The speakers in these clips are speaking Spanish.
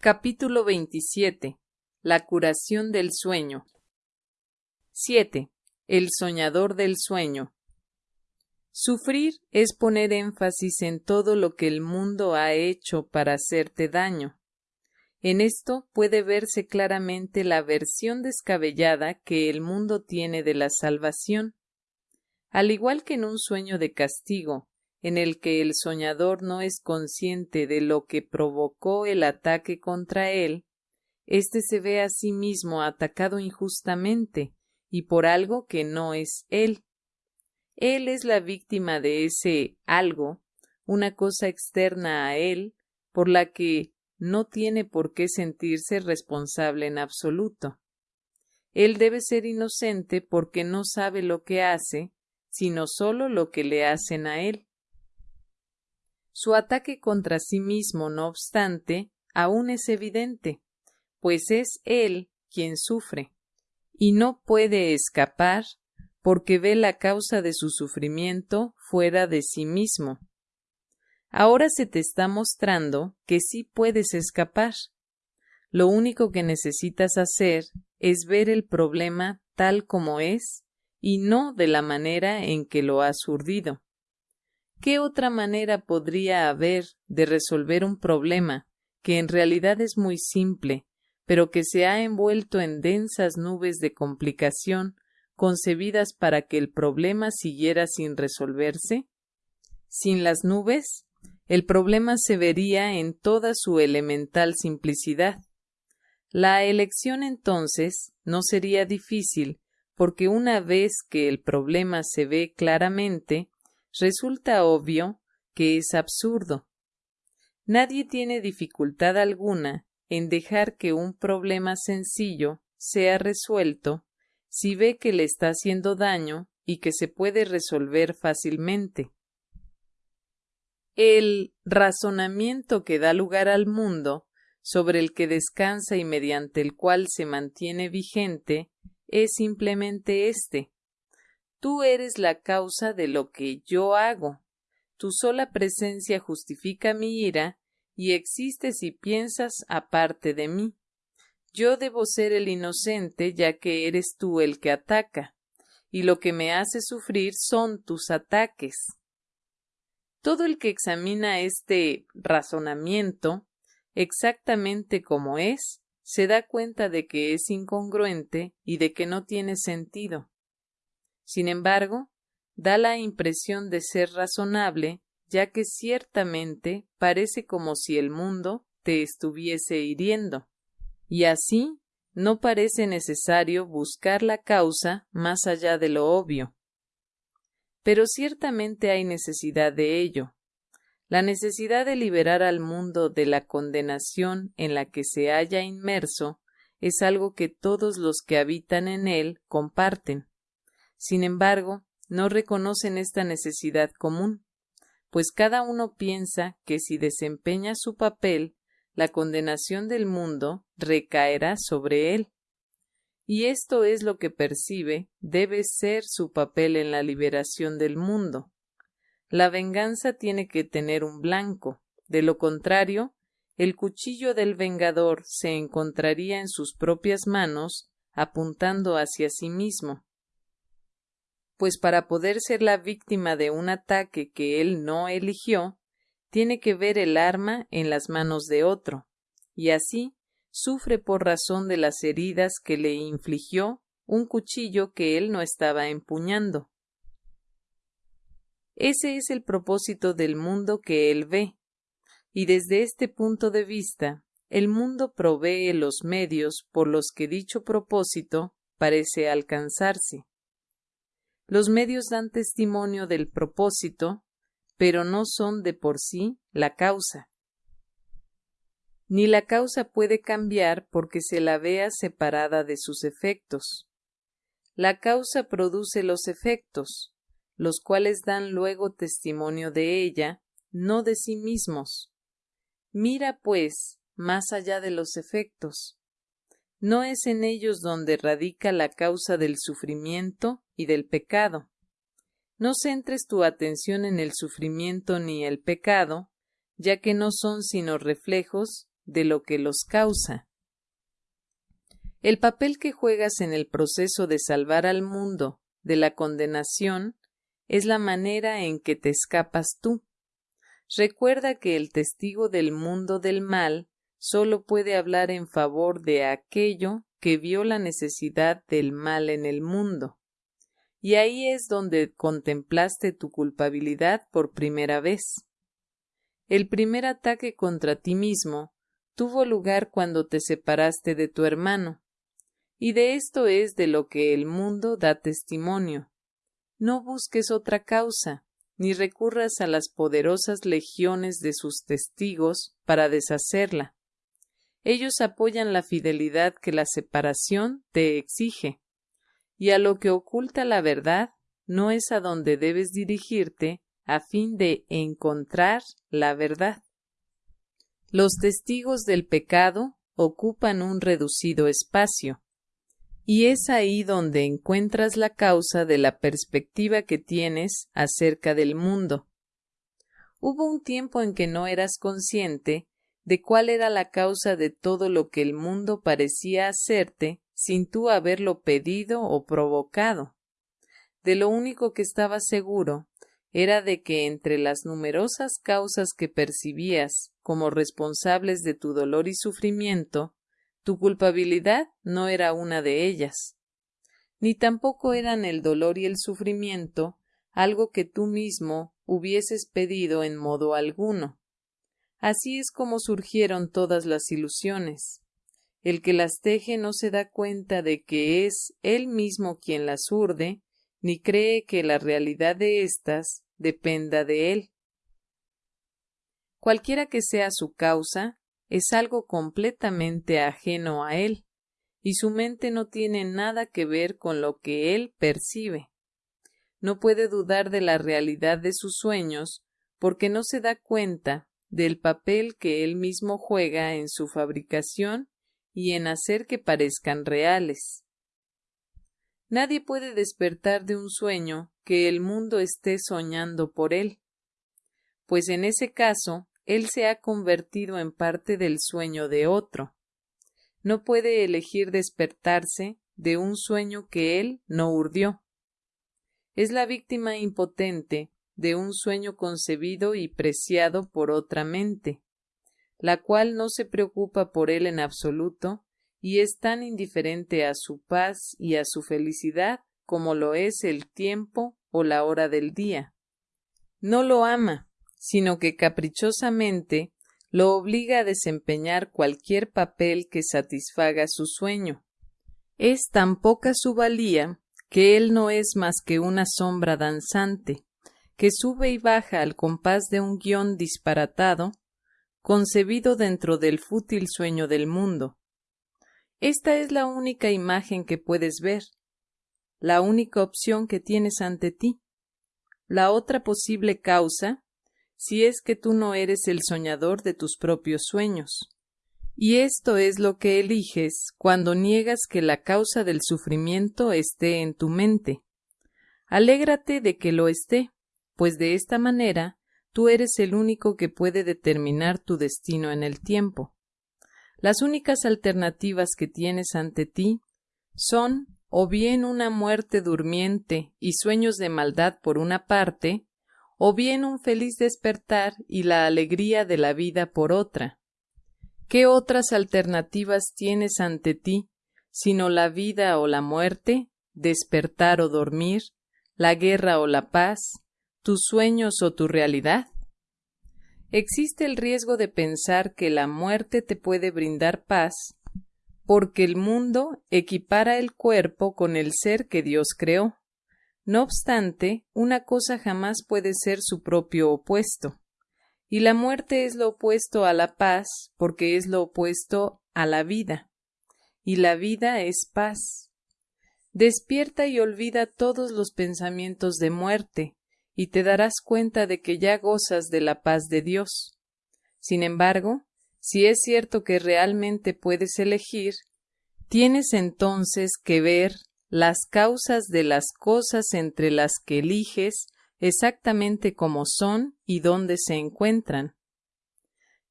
Capítulo 27. La curación del sueño. 7. El soñador del sueño. Sufrir es poner énfasis en todo lo que el mundo ha hecho para hacerte daño. En esto puede verse claramente la versión descabellada que el mundo tiene de la salvación. Al igual que en un sueño de castigo, en el que el soñador no es consciente de lo que provocó el ataque contra él, éste se ve a sí mismo atacado injustamente y por algo que no es él. Él es la víctima de ese algo, una cosa externa a él, por la que no tiene por qué sentirse responsable en absoluto. Él debe ser inocente porque no sabe lo que hace, sino solo lo que le hacen a él. Su ataque contra sí mismo, no obstante, aún es evidente, pues es él quien sufre, y no puede escapar porque ve la causa de su sufrimiento fuera de sí mismo. Ahora se te está mostrando que sí puedes escapar. Lo único que necesitas hacer es ver el problema tal como es y no de la manera en que lo has urdido. ¿Qué otra manera podría haber de resolver un problema que en realidad es muy simple, pero que se ha envuelto en densas nubes de complicación concebidas para que el problema siguiera sin resolverse? Sin las nubes, el problema se vería en toda su elemental simplicidad. La elección entonces no sería difícil, porque una vez que el problema se ve claramente, resulta obvio que es absurdo. Nadie tiene dificultad alguna en dejar que un problema sencillo sea resuelto si ve que le está haciendo daño y que se puede resolver fácilmente. El razonamiento que da lugar al mundo, sobre el que descansa y mediante el cual se mantiene vigente, es simplemente este. Tú eres la causa de lo que yo hago. Tu sola presencia justifica mi ira y existes y piensas aparte de mí. Yo debo ser el inocente ya que eres tú el que ataca, y lo que me hace sufrir son tus ataques. Todo el que examina este razonamiento exactamente como es, se da cuenta de que es incongruente y de que no tiene sentido. Sin embargo, da la impresión de ser razonable, ya que ciertamente parece como si el mundo te estuviese hiriendo, y así no parece necesario buscar la causa más allá de lo obvio. Pero ciertamente hay necesidad de ello, la necesidad de liberar al mundo de la condenación en la que se halla inmerso es algo que todos los que habitan en él comparten. Sin embargo, no reconocen esta necesidad común, pues cada uno piensa que si desempeña su papel, la condenación del mundo recaerá sobre él. Y esto es lo que percibe debe ser su papel en la liberación del mundo. La venganza tiene que tener un blanco, de lo contrario, el cuchillo del vengador se encontraría en sus propias manos, apuntando hacia sí mismo. Pues para poder ser la víctima de un ataque que él no eligió, tiene que ver el arma en las manos de otro, y así sufre por razón de las heridas que le infligió un cuchillo que él no estaba empuñando. Ese es el propósito del mundo que él ve, y desde este punto de vista, el mundo provee los medios por los que dicho propósito parece alcanzarse. Los medios dan testimonio del propósito, pero no son de por sí la causa. Ni la causa puede cambiar porque se la vea separada de sus efectos. La causa produce los efectos, los cuales dan luego testimonio de ella, no de sí mismos. Mira, pues, más allá de los efectos. No es en ellos donde radica la causa del sufrimiento y del pecado. No centres tu atención en el sufrimiento ni el pecado, ya que no son sino reflejos de lo que los causa. El papel que juegas en el proceso de salvar al mundo de la condenación es la manera en que te escapas tú. Recuerda que el testigo del mundo del mal solo puede hablar en favor de aquello que vio la necesidad del mal en el mundo. Y ahí es donde contemplaste tu culpabilidad por primera vez. El primer ataque contra ti mismo tuvo lugar cuando te separaste de tu hermano, y de esto es de lo que el mundo da testimonio. No busques otra causa, ni recurras a las poderosas legiones de sus testigos para deshacerla. Ellos apoyan la fidelidad que la separación te exige, y a lo que oculta la verdad no es a donde debes dirigirte a fin de encontrar la verdad. Los testigos del pecado ocupan un reducido espacio, y es ahí donde encuentras la causa de la perspectiva que tienes acerca del mundo. Hubo un tiempo en que no eras consciente de cuál era la causa de todo lo que el mundo parecía hacerte sin tú haberlo pedido o provocado. De lo único que estabas seguro era de que entre las numerosas causas que percibías como responsables de tu dolor y sufrimiento, tu culpabilidad no era una de ellas, ni tampoco eran el dolor y el sufrimiento algo que tú mismo hubieses pedido en modo alguno. Así es como surgieron todas las ilusiones. El que las teje no se da cuenta de que es él mismo quien las urde, ni cree que la realidad de éstas dependa de él. Cualquiera que sea su causa, es algo completamente ajeno a él, y su mente no tiene nada que ver con lo que él percibe. No puede dudar de la realidad de sus sueños porque no se da cuenta del papel que él mismo juega en su fabricación y en hacer que parezcan reales. Nadie puede despertar de un sueño que el mundo esté soñando por él, pues en ese caso él se ha convertido en parte del sueño de otro. No puede elegir despertarse de un sueño que él no urdió. Es la víctima impotente de un sueño concebido y preciado por otra mente, la cual no se preocupa por él en absoluto y es tan indiferente a su paz y a su felicidad como lo es el tiempo o la hora del día. No lo ama, sino que caprichosamente lo obliga a desempeñar cualquier papel que satisfaga su sueño. Es tan poca su valía que él no es más que una sombra danzante, que sube y baja al compás de un guion disparatado, concebido dentro del fútil sueño del mundo. Esta es la única imagen que puedes ver, la única opción que tienes ante ti. La otra posible causa si es que tú no eres el soñador de tus propios sueños. Y esto es lo que eliges cuando niegas que la causa del sufrimiento esté en tu mente. Alégrate de que lo esté, pues de esta manera tú eres el único que puede determinar tu destino en el tiempo. Las únicas alternativas que tienes ante ti son o bien una muerte durmiente y sueños de maldad por una parte, o bien un feliz despertar y la alegría de la vida por otra. ¿Qué otras alternativas tienes ante ti, sino la vida o la muerte, despertar o dormir, la guerra o la paz, tus sueños o tu realidad? Existe el riesgo de pensar que la muerte te puede brindar paz, porque el mundo equipara el cuerpo con el ser que Dios creó. No obstante, una cosa jamás puede ser su propio opuesto. Y la muerte es lo opuesto a la paz porque es lo opuesto a la vida. Y la vida es paz. Despierta y olvida todos los pensamientos de muerte, y te darás cuenta de que ya gozas de la paz de Dios. Sin embargo, si es cierto que realmente puedes elegir, tienes entonces que ver las causas de las cosas entre las que eliges exactamente como son y dónde se encuentran.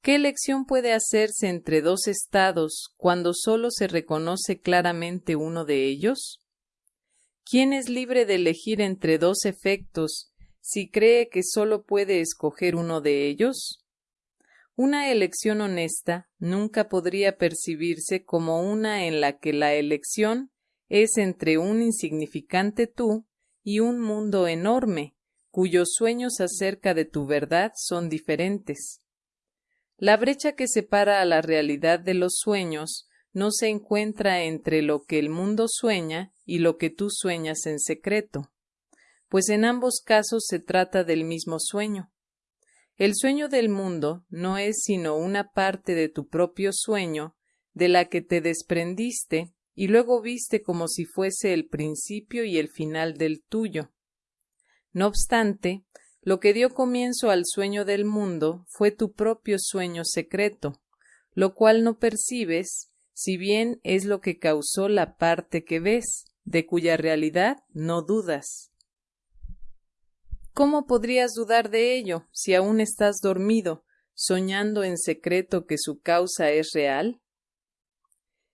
¿Qué elección puede hacerse entre dos estados cuando sólo se reconoce claramente uno de ellos? ¿Quién es libre de elegir entre dos efectos si cree que sólo puede escoger uno de ellos? Una elección honesta nunca podría percibirse como una en la que la elección es entre un insignificante tú y un mundo enorme, cuyos sueños acerca de tu verdad son diferentes. La brecha que separa a la realidad de los sueños no se encuentra entre lo que el mundo sueña y lo que tú sueñas en secreto, pues en ambos casos se trata del mismo sueño. El sueño del mundo no es sino una parte de tu propio sueño, de la que te desprendiste y luego viste como si fuese el principio y el final del tuyo. No obstante, lo que dio comienzo al sueño del mundo fue tu propio sueño secreto, lo cual no percibes, si bien es lo que causó la parte que ves, de cuya realidad no dudas. ¿Cómo podrías dudar de ello si aún estás dormido, soñando en secreto que su causa es real?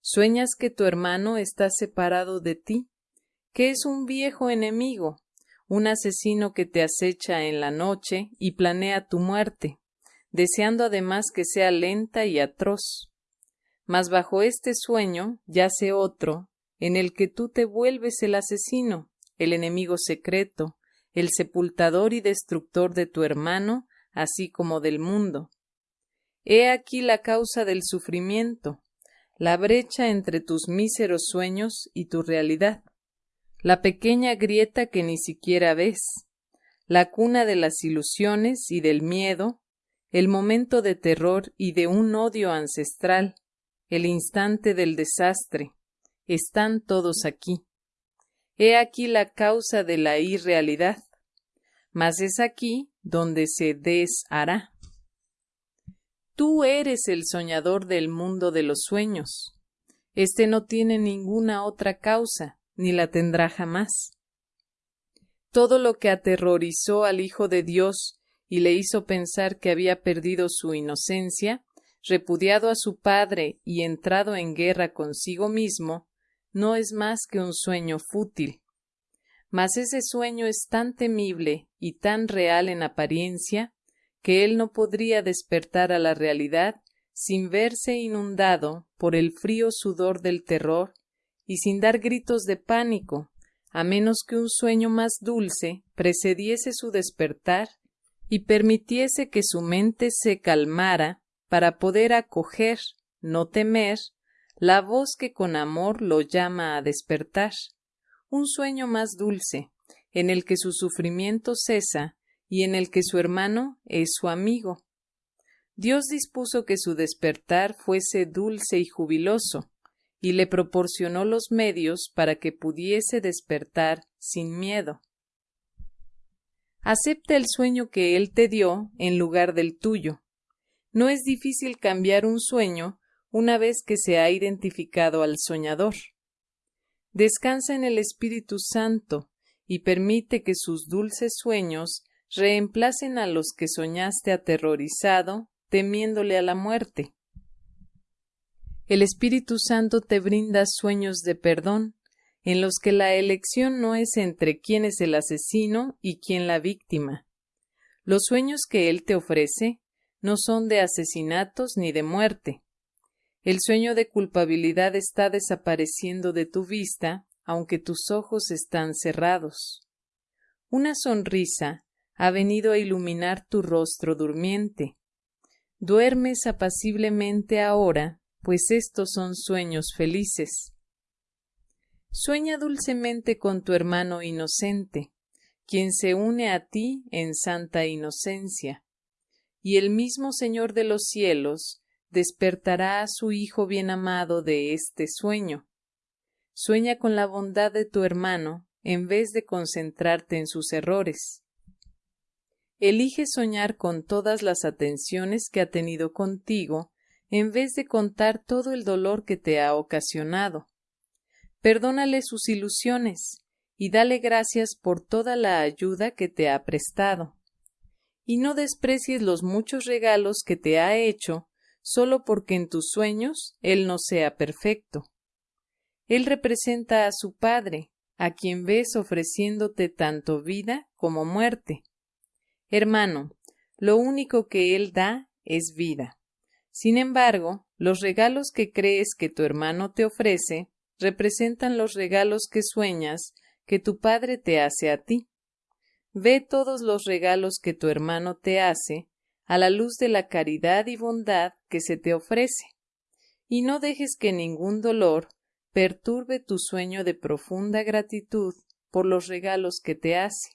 ¿Sueñas que tu hermano está separado de ti, que es un viejo enemigo, un asesino que te acecha en la noche y planea tu muerte, deseando además que sea lenta y atroz. Mas bajo este sueño yace otro, en el que tú te vuelves el asesino, el enemigo secreto, el sepultador y destructor de tu hermano, así como del mundo. He aquí la causa del sufrimiento, la brecha entre tus míseros sueños y tu realidad la pequeña grieta que ni siquiera ves, la cuna de las ilusiones y del miedo, el momento de terror y de un odio ancestral, el instante del desastre, están todos aquí. He aquí la causa de la irrealidad, mas es aquí donde se deshará. Tú eres el soñador del mundo de los sueños. Este no tiene ninguna otra causa, ni la tendrá jamás. Todo lo que aterrorizó al Hijo de Dios y le hizo pensar que había perdido su inocencia, repudiado a su Padre y entrado en guerra consigo mismo, no es más que un sueño fútil. Mas ese sueño es tan temible y tan real en apariencia que él no podría despertar a la realidad sin verse inundado por el frío sudor del terror y sin dar gritos de pánico, a menos que un sueño más dulce precediese su despertar y permitiese que su mente se calmara para poder acoger, no temer, la voz que con amor lo llama a despertar, un sueño más dulce, en el que su sufrimiento cesa y en el que su hermano es su amigo. Dios dispuso que su despertar fuese dulce y jubiloso, y le proporcionó los medios para que pudiese despertar sin miedo. Acepta el sueño que él te dio en lugar del tuyo. No es difícil cambiar un sueño una vez que se ha identificado al soñador. Descansa en el Espíritu Santo y permite que sus dulces sueños reemplacen a los que soñaste aterrorizado, temiéndole a la muerte. El Espíritu Santo te brinda sueños de perdón, en los que la elección no es entre quién es el asesino y quién la víctima. Los sueños que Él te ofrece no son de asesinatos ni de muerte. El sueño de culpabilidad está desapareciendo de tu vista, aunque tus ojos están cerrados. Una sonrisa ha venido a iluminar tu rostro durmiente. Duermes apaciblemente ahora pues estos son sueños felices. Sueña dulcemente con tu hermano inocente, quien se une a ti en santa inocencia, y el mismo Señor de los cielos despertará a su Hijo bien amado de este sueño. Sueña con la bondad de tu hermano en vez de concentrarte en sus errores. Elige soñar con todas las atenciones que ha tenido contigo en vez de contar todo el dolor que te ha ocasionado. Perdónale sus ilusiones y dale gracias por toda la ayuda que te ha prestado. y no desprecies los muchos regalos que te ha hecho solo porque en tus sueños él no sea perfecto. Él representa a su Padre, a quien ves ofreciéndote tanto vida como muerte. Hermano, lo único que Él da es vida. Sin embargo, los regalos que crees que tu hermano te ofrece representan los regalos que sueñas que tu Padre te hace a ti. Ve todos los regalos que tu hermano te hace a la luz de la caridad y bondad que se te ofrece, y no dejes que ningún dolor perturbe tu sueño de profunda gratitud por los regalos que te hace.